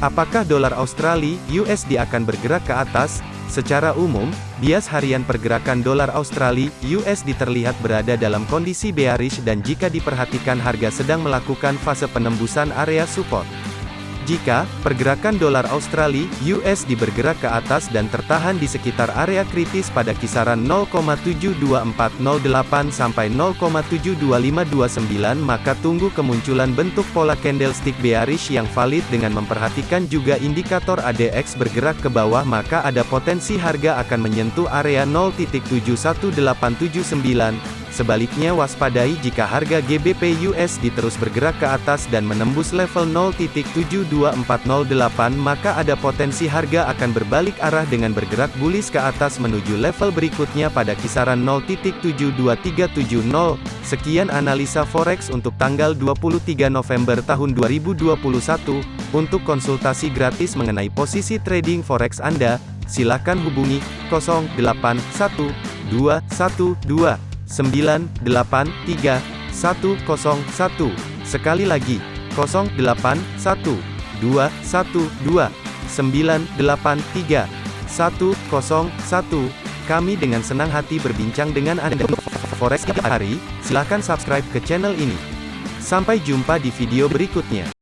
Apakah dolar Australia USD akan bergerak ke atas? Secara umum, bias harian pergerakan dolar Australia USD terlihat berada dalam kondisi bearish dan jika diperhatikan harga sedang melakukan fase penembusan area support. Jika pergerakan dolar Australia (USD) bergerak ke atas dan tertahan di sekitar area kritis pada kisaran 0,72408 sampai 0,72529 maka tunggu kemunculan bentuk pola candlestick bearish yang valid dengan memperhatikan juga indikator ADX bergerak ke bawah maka ada potensi harga akan menyentuh area 0.71879 Sebaliknya waspadai jika harga GBP USD terus bergerak ke atas dan menembus level 0.72408 maka ada potensi harga akan berbalik arah dengan bergerak bullish ke atas menuju level berikutnya pada kisaran 0.72370. Sekian analisa forex untuk tanggal 23 November tahun 2021. Untuk konsultasi gratis mengenai posisi trading forex Anda, silakan hubungi 081212 983 101. Sekali lagi, 081 212 983 101. Kami dengan senang hati berbincang dengan Anda. Forex hari, silakan subscribe ke channel ini. Sampai jumpa di video berikutnya.